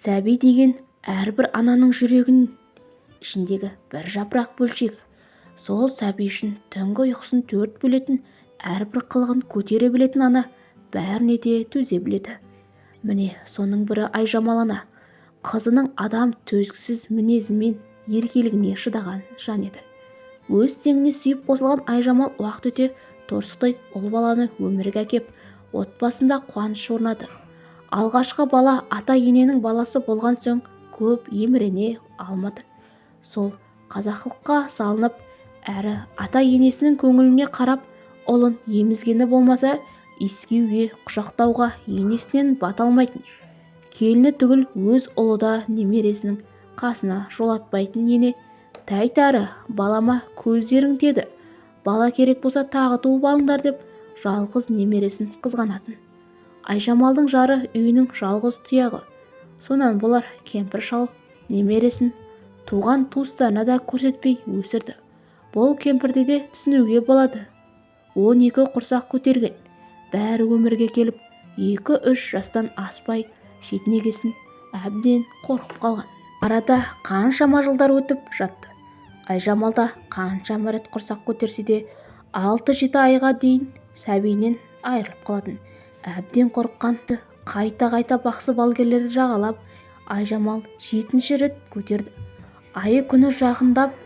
сәби деген әрбір ананың жүрегінің ішіндегі бір жапырақ бөлшегі сол сәби үшін түнгі ұйқысын төрт бөлетін әрбір қылығын көтере білетін ана бәріне де төзе біледі. Міне соның бірі айжамал ана. Қызының адам төзгісіз мінезі мен еркелігіне шыдаған жан еді. Өз теңіне сүйіп қосылған айжамал уақыт өте торсықтай ұл баланы өмірге әкеп отбасында қуаныш орнады. Алғашқы бала ата-ененің баласы болған соң көп емірене алмады. Сол қазақылыққа салынып әрі ата-енесінің көңіліне қарап ұлын емізгені болмаса иіскеуге құшақтауға енесінен бата алмайтын келіні түгіл өз ұлы да немересінің қасына жолатпайтын ене тәйт әрі балама көздерің деді. Бала керек болса тағы туып алыңдар деп жалғыз немересін қызғанатын. Айжамалдың жары үйінің жалғыз тұяғы. Сонан болар кемпір шал немересін туған туыстарына да көрсетпей өсірді. Бұл кемпірді де түсінуге болады. Он екі құрсақ көтерген. Бәрі өмірге келіп екі-үш жастан аспай шетінегесін әбден қорқып қалған. Арада қаншама жылдар өтіп жатты. Айжамал да қаншама рет құрсақ көтерсе де алты-жеті айға дейін сәбиінен айырылып қалатын. Әбден қорыққан-ды қайта-қайта бақсы балгерлерді жағалап айжамал жетінші рет көтерді. Айы күні жақындап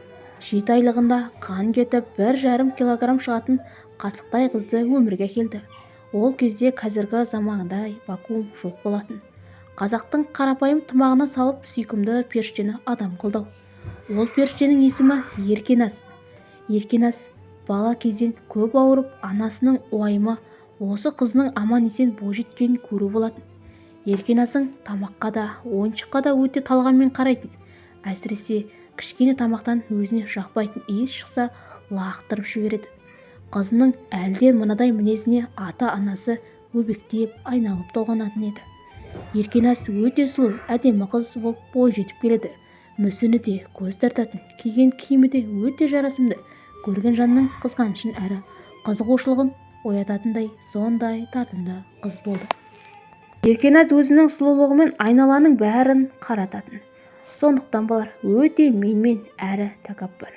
жеті айлығында қан кетіп бір жарым килограмм шығатын қасықтай қызды өмірге келді ол кезде қазіргі замандай вакуум жоқ болатын. Қазақтың қарапайым тымағына салып сүйкімді періштені адам қылдау ол періштенің есімі еркеназ еркеназ бала кезден көп ауырып анасының уайымы осы қызының аман-есен бойжеткенін көру болатын. Еркеназың тамаққа да ойыншыққа да өте талғаммен қарайтын. Әсіресе кішкене тамақтан өзіне жақпайтын иіс шықса лақтырып жібереді. Қызының әлде мынадай мінезіне ата-анасы өбектеп айналып толғанатын еді. Еркеназ өте сұлу әдемі қыз болып бойжетіп келеді. Мүсіні де көз тартатын киген киімі де өте жарасымды. Көрген жанның қызғанышын әрі қызығушылығын оятатындай сондай тартымды қыз болды. Еркеназ өзінің сұлулығымен айналаның бәрін қарататын. Сондықтан болар өте менмен әрі тәкаппар.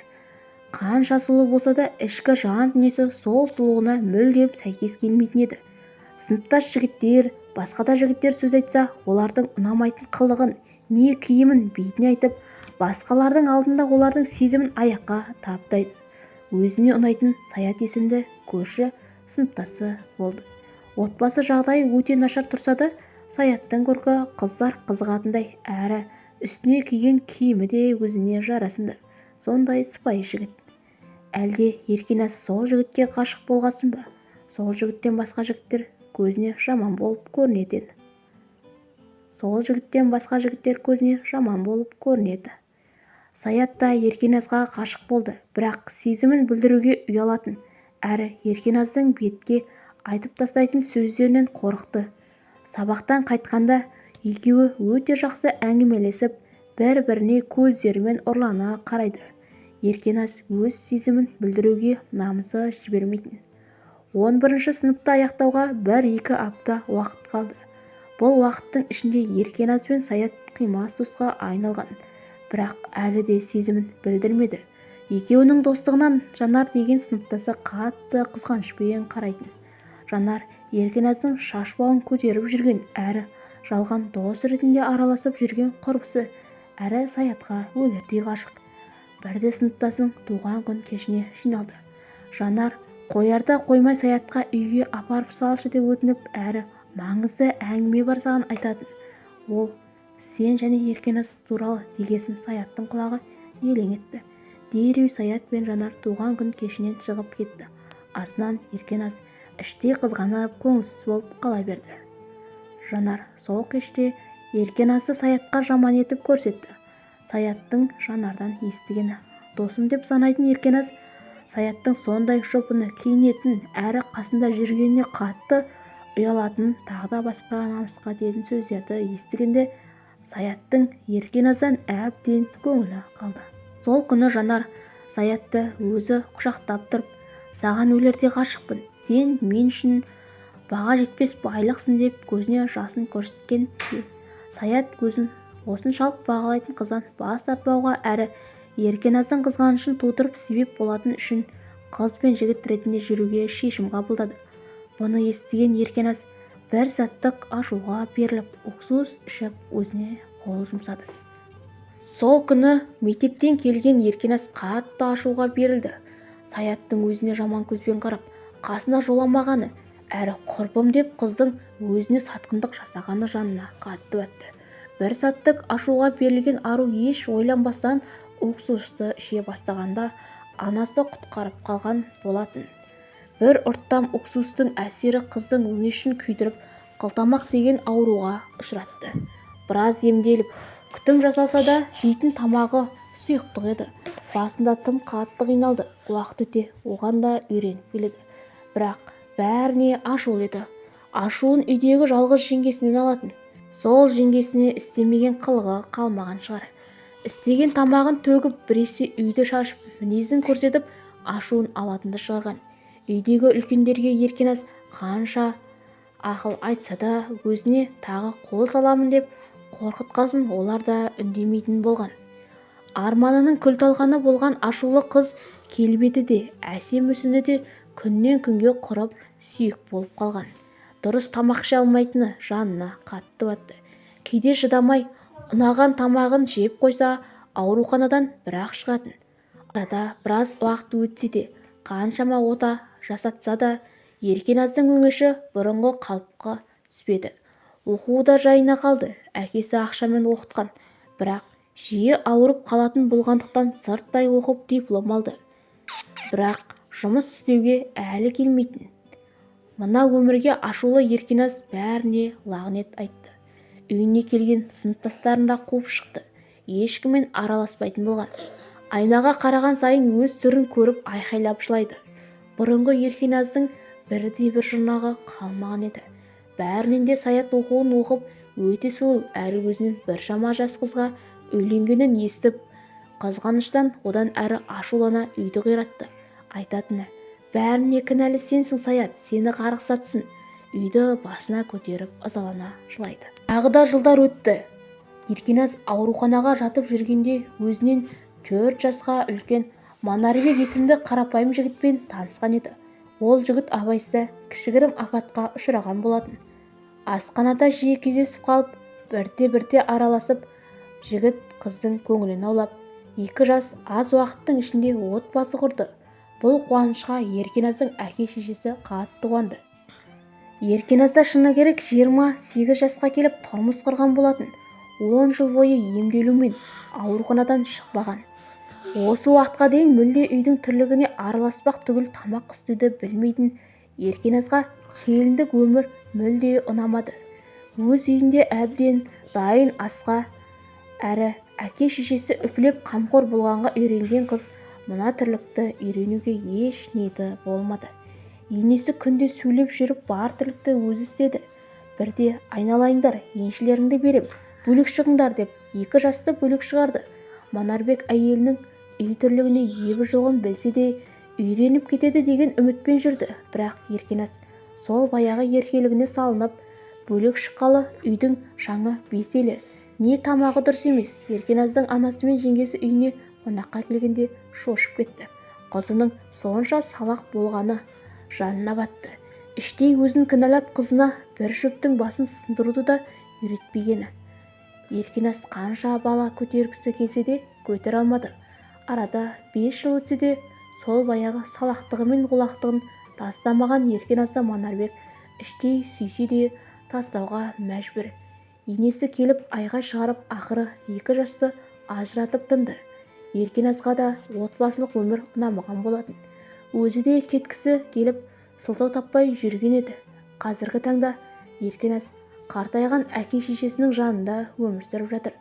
Қанша сұлу болса да ішкі жан дүниесі сол сұлулығына мүлдем сәйкес келмейтін еді. Сыныптас жігіттер басқа да жігіттер сөз айтса олардың ұнамайтын қылығын не киімін бетіне айтып басқалардың алдында олардың сезімін аяққа таптайды. Өзіне ұнайтын саят есімді көрші сыныптасы болды. Отбасы жағдайы өте нашар тұрса да саяттың көркі қыздар қызығатындай әрі үстіне киген киімі де өзіне жарасымды. Сондай сыпайы жігіт. Әлде еркеназ сол жігітке ғашық болғасын ба? Сол жігіттен басқа жігіттер көзіне жаман болып көрінеді сол жігіттен басқа жігіттер көзіне жаман болып көрінеді саят та еркеназға ғашық болды бірақ сезімін білдіруге ұялатын. Әрі еркеназдың бетке айтып тастайтын сөздерінен қорықты. Сабақтан қайтқанда екеуі өте жақсы әңгімелесіп бір-біріне көздерімен ұрлана қарайды. Еркеназ өз сезімін білдіруге намысы жібермейтін. Он бірінші сыныпты аяқтауға бір-екі апта уақыт қалды. Бұл уақыттың ішінде еркеназ бен саят қимас досқа айналған. Бірақ әлі де сезімін білдірмеді. Екеуінің достығынан жанар деген сыныптасы қатты қызғанышпен қарайтын. Жанар еркеназдың шаш бауын көтеріп жүрген әрі жалған дос ретінде араласып жүрген құрбысы әрі саятқа өлердей ғашық. Бірде сыныптасың туған күн кешіне жиналды. Жанар қоярда қоймай саятқа үйге апарып салшы деп өтініп әрі маңызды әңгіме бар саған айтатын. Ол сен және еркеназ туралы дегесін саяттың құлағы елең етті. Дереу саят пен жанар туған күн кешінен шығып кетті. Артынан еркеназ іштей қызғанып көңілсіз болып қала берді. Жанар сол кеште еркеназды саятқа жаман етіп көрсетті. Саяттың жанардан естігені досым деп санайтын еркеназ саяттың сондай шопыны киінетін әрі қасында жүргеніне қатты ұялатынын тағы да басқа намысқа тиетін сөздерді естігенде саяттың еркеназдан әбден көңілі қалды. Сол күні жанар саятты өзі құшақтап тұрып саған өлердей ғашықпын сен мен үшін баға жетпес байлықсың деп көзіне жасын көрсеткен саят көзін осыншалық бағалайтын қыздан бас тартпауға әрі еркеназдың қызғанышын тудырып себеп болатын үшін қыз бен жігіт ретінде жүруге шешім қабылдады. Бұны естіген еркеназ бір сәттік ашуға беріліп уксус ішіп өзіне қол жұмсады. Сол күні мектептен келген еркеназ қатты ашуға берілді. Саяттың өзіне жаман көзбен қарап қасына жоламағаны әрі құрбым деп қыздың өзіне сатқындық жасағаны жанына қатты батты бір сәттік ашуға берілген ару еш ойланбастан уксусты іше бастағанда анасы құтқарып қалған болатын. Бір ұрттам уксустың әсері қыздың өңешін күйдіріп қылтамақ деген ауруға ұшыратты. Біраз емделіп күтім жасалса да жейтін тамағы сұйықтық еді. Басында тым қатты қиналды. Уақыт өте оған да үйреніп келеді бірақ бәріне ашулы еді. Ашуын үйдегі жалғыз жеңгесінен алатын. Сол жеңгесіне істемеген қылығы қалмаған шығар. Істеген тамағын төгіп біресе үйді шашып мінезін көрсетіп ашуын алатынды шығарған. Үйдегі үлкендерге еркеназ қанша ақыл айтса да өзіне тағы қол саламын деп қорқытқасын олар да үндемейтін болған. Арманының күл-талқаны болған ашулы қыз келбеті де әсем мүсіні де күннен күнге құрып сүйек болып қалған. Дұрыс тамақ іше алмайтыны жанына қатты батты. Кейде шыдамай ұнаған тамағын жеп қойса ауруханадан бір-ақ шығатын. Арада біраз уақыт өтсе де қаншама ота жасатса да еркеназдың өңеші бұрынғы қалыпқа түспеді. Оқуы да жайына қалды. Әкесі ақшамен оқытқан. Бірақ жиі ауырып қалатын болғандықтан сырттай оқып диплом алды. Бірақ жұмыс істеуге әлі келмейтін. Мына өмірге ашулы еркеназ бәріне лағнет айтты. Үйіне келген сыныптастарын да қуып шықты. Ешкіммен араласпайтын болған. Айнаға қараған сайын өз түрін көріп айқайлап жылайды. Бұрынғы еркеназдың бірде-бір жұрнағы қалмаған еді. Бәрінен де саят оқуын оқып өте сұлу әрі өзінен біршама жас қызға үйленгенін естіп қызғаныштан одан әрі ашулана үйді қиратты. Айтатыны бәріне кінәлі сенсің саят сені қарғысатсын үйді басына көтеріп ызалана жылайды. Тағы да жылдар өтті. Еркеназ ауруханаға жатып жүргенде өзінен төрт жасқа үлкен манарбек есімді қарапайым жігітпен танысқан еді. Ол жігіт абайсызда кішігірім апатқа ұшыраған болатын. Асханада жиі кездесіп қалып бірте-бірте араласып жігіт қыздың көңілін аулап екі жас аз уақыттың ішінде отбасы құрды. Бұл қуанышқа еркеназдың әке-шешесі қатты қуанды. Еркеназда шыны керек жиырма сегіз жасқа келіп тұрмыс құрған болатын. Он жыл бойы емделумен ауруханадан шықпаған. Осы уақытқа дейін мүлде үйдің тірлігіне араласпақ түгіл тамақ істеуді білмейтін еркеназға келіндік өмір мүлде ұнамады. Өз үйінде әбден дайын асқа әрі әке-шешесі үпілеп қамқор болғанға үйренген қыз мына тірлікті үйренуге еш ниеті болмады. Енесі күнде сөйлеп жүріп бар тірлікті өзі істеді. Бірде айналайындар еншілеріңді берем бөлек шығыңдар деп екі жасты бөлек шығарды. Манарбек әйелінің үй тірлігіне ебі жоғын білсе де үйреніп кетеді деген үмітпен жүрді. Бірақ еркеназ сол баяғы еркелігіне салынып бөлек шыққалы үйдің шаңы беселі не тамағы дұрыс емес еркеназдың анасы мен жеңгесі үйіне қонаққа келгенде шошып кетті. Қызының сонша салақ болғаны жанына батты. Іштей өзін кінәлап қызына бір шөптің басын сындыруды да үйретпегені. Еркеназ қанша бала көтергісі келсе де көтере алмады. Арада бес жыл өтсе де сол баяғы салақтығы мен олақтығын тастамаған еркеназды манарбек іштей сүйсе де тастауға мәжбүр. Енесі келіп айғай шығарып ақыры екі жасты ажыратып тынды. Еркеназға да отбасылық өмір ұнамаған болатын. Өзі де кеткісі келіп сылтау таппай жүрген еді. Қазіргі таңда еркеназ қартайған әке-шешесінің жанында өмір сүріп жатыр.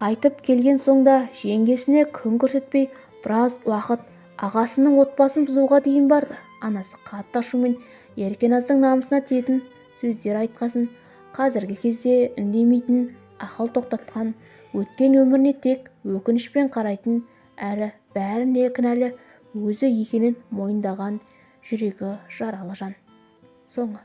Қайтып келген соң да жеңгесіне күн көрсетпей біраз уақыт ағасының отбасын бұзуға дейін барды. Анасы қатты ашумен еркеназдың намысына тиетін сөздер айтқасын. Қазіргі кезде үндемейтін ақыл тоқтатқан өткен өміріне тек өкінішпен қарайтын әрі бәріне кінәлі өзі екенін мойындаған жүрегі жаралы жан соңы.